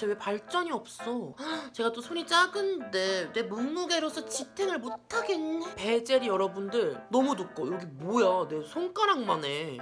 대체 왜 발전이 없어? 제가 또 손이 작은데 내 몸무게로서 지탱을 못하겠네. 베젤이 여러분들 너무 두꺼워. 여기 뭐야? 내 손가락만 해.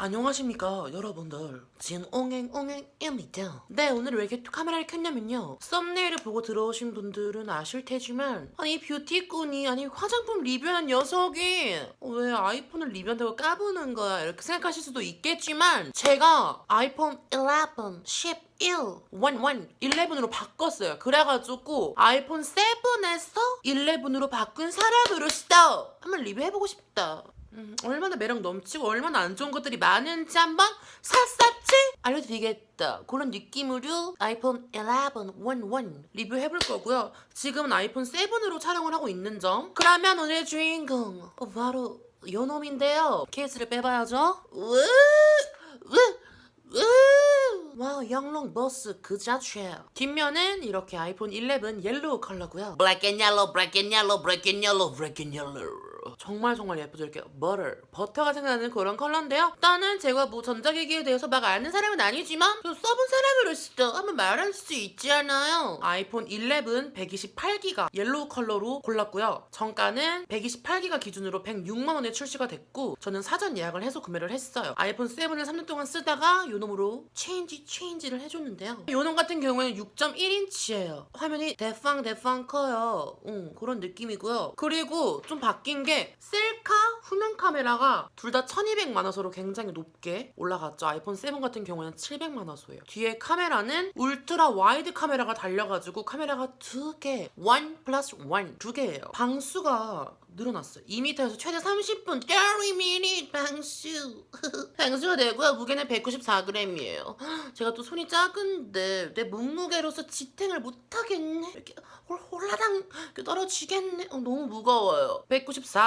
안녕하십니까 여러분들 진옹행옹행입니다 네 오늘 왜 이렇게 카메라를 켰냐면요 썸네일을 보고 들어오신 분들은 아실 테지만 아니 뷰티꾼이 아니 화장품 리뷰한 녀석이 왜 아이폰을 리뷰한다고 까부는 거야 이렇게 생각하실 수도 있겠지만 제가 아이폰 11, 11 1, 11, 11으로 바꿨어요. 그래가지고 아이폰 7에서 11으로 바꾼 사람으로서 한번 리뷰해보고 싶다. 음, 얼마나 매력 넘치고 얼마나 안 좋은 것들이 많은지 한번 샅샅이 알려드리겠다. 그런 느낌으로 아이폰 11, 11 리뷰해볼 거고요. 지금은 아이폰 7으로 촬영을 하고 있는 점. 그러면 오늘 주인공 어, 바로 요 놈인데요. 케이스를 빼봐야죠. 으, 으, 으! 와우 영롱 버스 그 자체 뒷면은 이렇게 아이폰 11 yellow 컬러고요 Black and yellow, black and yellow, black and yellow, black and yellow 정말 정말 예쁘죠. 이렇게 버터 버터가 생각나는 그런 컬러인데요. 일단은 제가 뭐 전자기기에 대해서 막 아는 사람은 아니지만 좀 써본 사람으로서 한번 말할 수 있잖아요. 아이폰 11 128기가 yellow 컬러로 골랐고요. 정가는 128기가 기준으로 106만원에 출시가 됐고 저는 사전 예약을 해서 구매를 했어요. 아이폰 7을 3년 동안 쓰다가 요놈으로 change change를 해줬는데요. 요놈 같은 경우에는 6.1인치예요. 화면이 대팡 대팡 커요. 응, 그런 느낌이고요. 그리고 좀 바뀐 게 셀카 후면 카메라가 둘 다 1200만화소로 굉장히 높게 올라갔죠. 아이폰 7 같은 경우에는 700만화소예요. 뒤에 카메라는 ultra wide 카메라가 달려가지고 카메라가 두 개 one plus one 두 개예요. 방수가 늘어났어요. 2m에서 최대 30분. 30 minute 방수. 방수가 되고요. 무게는 194g이에요. 제가 또 손이 작은데 내 몸무게로서 지탱을 못하겠네. 이렇게 홀- 홀라당 떨어지겠네. 어, 너무 무거워요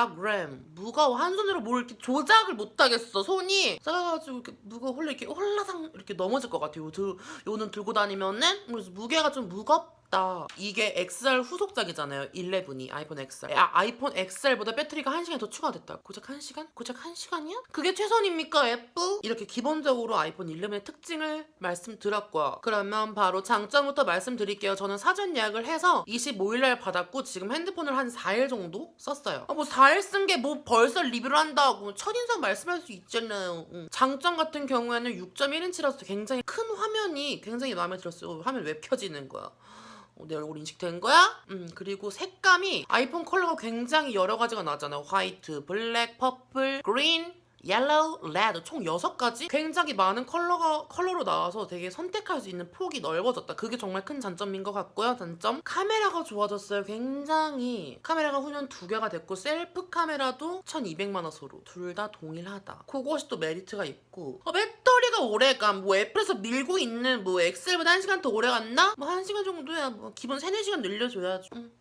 194g 무거워 한 손으로 뭘 이렇게 조작을 못하겠어. 손이 작아가지고 이렇게 무거워 홀라 이렇게 홀라당 이렇게 넘어질 것 같아요. 요 들, 요는 들고 다니면은 그래서 무게가 좀 무겁 다 이게 XR 후속작이잖아요. 11이 아이폰 XR 아, 아이폰 XR보다 배터리가 1시간이 더 추가됐다. 고작 1시간? 고작 1시간이야? 그게 최선입니까 애플? 이렇게 기본적으로 아이폰 11의 특징을 말씀드렸고요. 그러면 바로 장점부터 말씀드릴게요. 저는 사전 예약을 해서 25일날 받았고 지금 핸드폰을 한 4일 정도 썼어요. 아, 뭐 4일 쓴 게 뭐 벌써 리뷰를 한다고 첫인상 말씀할 수 있잖아요. 응. 장점 같은 경우에는 6.1인치라서 굉장히 큰 화면이 굉장히 마음에 들었어요. 화면 왜 켜지는 거야. 어, 내 얼굴 인식된 거야? 음, 그리고 색감이 아이폰 컬러가 굉장히 여러 가지가 나잖아요. white, black, purple, green, yellow, red 총 6가지? 굉장히 많은 컬러가 컬러로 나와서 되게 선택할 수 있는 폭이 넓어졌다. 그게 정말 큰 장점인 것 같고요. 단점 카메라가 좋아졌어요. 굉장히 카메라가 후면 두 개가 됐고 셀프 카메라도 1200만 화소로 둘 다 동일하다. 그것이 또 메리트가 있고 어, 배터리가 오래감 뭐 애플에서 밀고 있는 뭐 XR보다 1시간 더 오래 갔나? 뭐 1시간 정도야 뭐 기본 3, 4시간 늘려줘야죠. 음.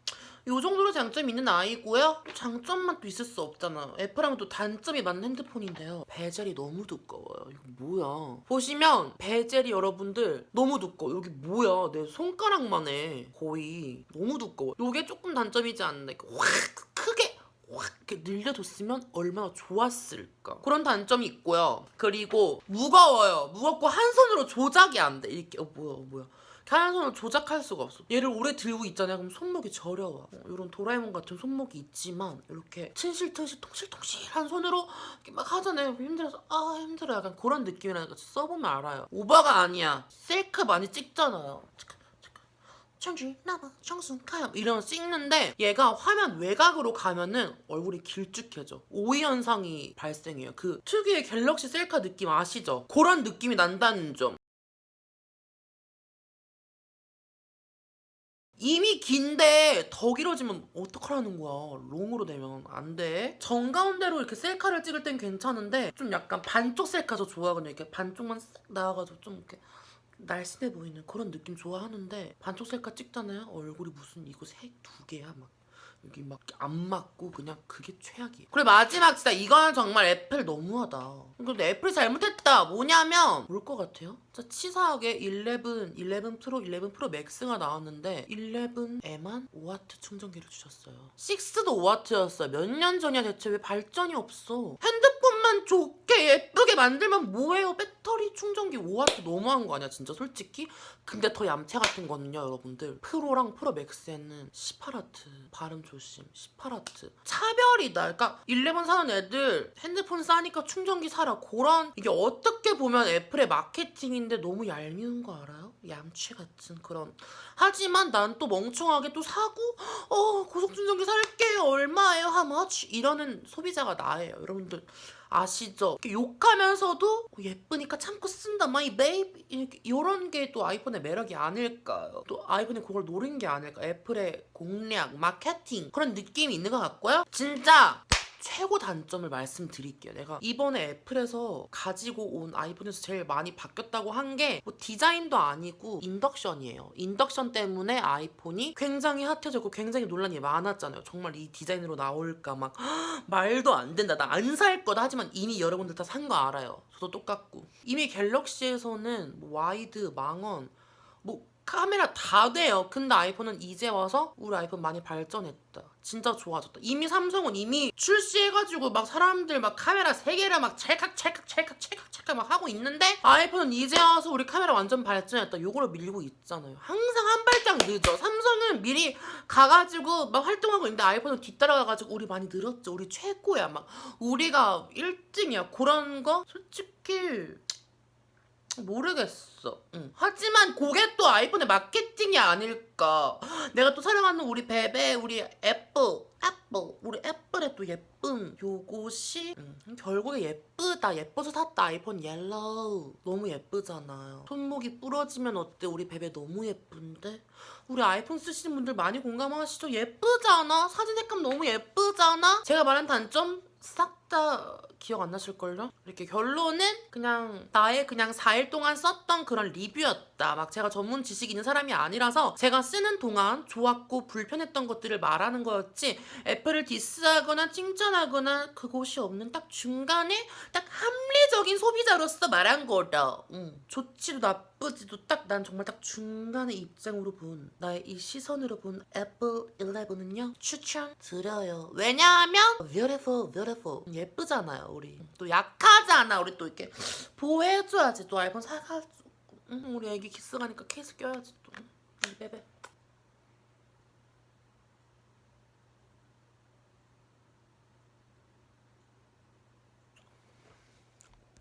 요 정도로 장점이 있는 아이고요. 또 장점만 또 있을 수 없잖아. 애플하면 또 단점이 많은 핸드폰인데요. 베젤이 너무 두꺼워요. 이거 뭐야. 보시면 베젤이 여러분들 너무 두꺼워. 여기 뭐야. 내 손가락만 해. 거의. 너무 두꺼워. 요게 조금 단점이지 않나. 확 크게 확 이렇게 늘려뒀으면 얼마나 좋았을까. 그런 단점이 있고요. 그리고 무거워요. 무겁고 한 손으로 조작이 안 돼. 이렇게 어 뭐야 어, 뭐야. 한 손으로 조작할 수가 없어. 얘를 오래 들고 있잖아요. 그럼 손목이 저려와. 어, 이런 도라에몽 같은 손목이 있지만 이렇게 친실튼실 통실통실한 손으로 이렇게 막 하잖아요. 힘들어서 아 힘들어 약간 그런 느낌이라니까 써보면 알아요. 오버가 아니야. 셀카 많이 찍잖아요. 청주 나봐 청순 카염 이러면 찍는데 얘가 화면 외곽으로 가면은 얼굴이 길쭉해져 오이 현상이 발생해요 그 특유의 갤럭시 셀카 느낌 아시죠? 그런 느낌이 난다는 점 이미 긴데 더 길어지면 어떡하라는 거야? long으로 되면 안돼. 정가운데로 이렇게 셀카를 찍을 땐 괜찮은데 좀 약간 반쪽 셀카 저 좋아하거든요. 이렇게 반쪽만 싹 나와가지고 좀 이렇게 날씬해 보이는 그런 느낌 좋아하는데 반쪽 셀카 찍잖아요. 얼굴이 무슨 이거 색두 개야? 막 여기 막 안 맞고 그냥 그게 최악이에요. 그리고 마지막 진짜 이건 정말 애플 너무하다. 근데 애플이 잘못했다. 뭐냐면 뭘것 같아요? 진짜 치사하게 11, 11 프로, 11 프로 맥스가 나왔는데 11에만 5와트 충전기를 주셨어요. 6도 5와트였어요. 몇 년 전이야 대체 왜 발전이 없어? 핸드폰 만 좋게 예쁘게 만들면 뭐해요? 배터리 충전기 5와트 너무한 거 아니야 진짜 솔직히? 근데 더 얌체 같은 거는요 여러분들. 프로랑 프로 맥스에는 18와트 발음 조심 18와트. 차별이다. 그러니까 11 사는 애들 핸드폰 싸니까 충전기 사라. 그런 이게 어떻게 보면 애플의 마케팅인데 너무 얄미운 거 알아요? 얌체 같은 그런. 하지만 난 또 멍청하게 또 사고 어 고속충전기 살게 얼마예요? 하마치 이러는 소비자가 나예요 여러분들 아시죠? 욕하면서도 어, 예쁘니까 참고 쓴다 my baby 이런 게 또 아이폰의 매력이 아닐까요? 또 아이폰이 그걸 노린 게 아닐까? 애플의 공략, 마케팅 그런 느낌이 있는 것 같고요. 진짜 최고 단점을 말씀드릴게요. 내가 이번에 애플에서 가지고 온 아이폰에서 제일 많이 바뀌었다고 한 게 뭐 디자인도 아니고 인덕션이에요. 인덕션 때문에 아이폰이 굉장히 핫해졌고 굉장히 논란이 많았잖아요. 정말 이 디자인으로 나올까 막 말도 안 된다. 나 안 살 거다. 하지만 이미 여러분들 다 산 거 알아요. 저도 똑같고. 이미 갤럭시에서는 뭐 wide, 망원, 뭐 카메라 다 돼요. 근데 아이폰은 이제 와서 우리 아이폰 많이 발전했다. 진짜 좋아졌다. 이미 삼성은 이미 출시해가지고 막 사람들 막 카메라 세 개를 막 찰칵 찰칵 찰칵 찰칵 찰칵 막 하고 있는데 아이폰은 이제 와서 우리 카메라 완전 발전했다. 요거를 밀고 있잖아요. 항상 한 발짝 늦어. 삼성은 미리 가가지고 막 활동하고 있는데 아이폰은 뒤따라가가지고 우리 많이 늘었죠. 우리 최고야. 막 우리가 1등이야. 그런 거 솔직히 모르겠어. 응. 하지만 그게 또 아이폰의 마케팅이 아닐까. 내가 또 사랑하는 우리 베베, 우리 애플, 애플, 우리 애플의 또 예쁨. 요것이 응. 결국에 예쁘다. 예뻐서 샀다. 아이폰 yellow. 너무 예쁘잖아요. 손목이 부러지면 어때? 우리 베베 너무 예쁜데? 우리 아이폰 쓰시는 분들 많이 공감하시죠? 예쁘잖아? 사진 색감 너무 예쁘잖아? 제가 말한 단점 싹 다 기억 안 나실걸요? 이렇게 결론은 그냥 나의 그냥 4일 동안 썼던 그런 리뷰였다. 막 제가 전문 지식 있는 사람이 아니라서 제가 쓰는 동안 좋았고 불편했던 것들을 말하는 거였지 애플을 디스하거나 칭찬하거나 그곳이 없는 딱 중간에 딱 합리적인 소비자로서 말한 거다. 응. 좋지도 나쁘지도 딱 난 정말 딱 중간의 입장으로 본 나의 이 시선으로 본 애플 11은요 추천 드려요. 왜냐하면 beautiful, beautiful 예쁘잖아요 우리. 또 약하잖아 우리 또 이렇게 보호해줘야지 또 아이폰 사가지고. 응, 우리 애기 키스 가니까 케이스 껴야지 또. 응, 베베.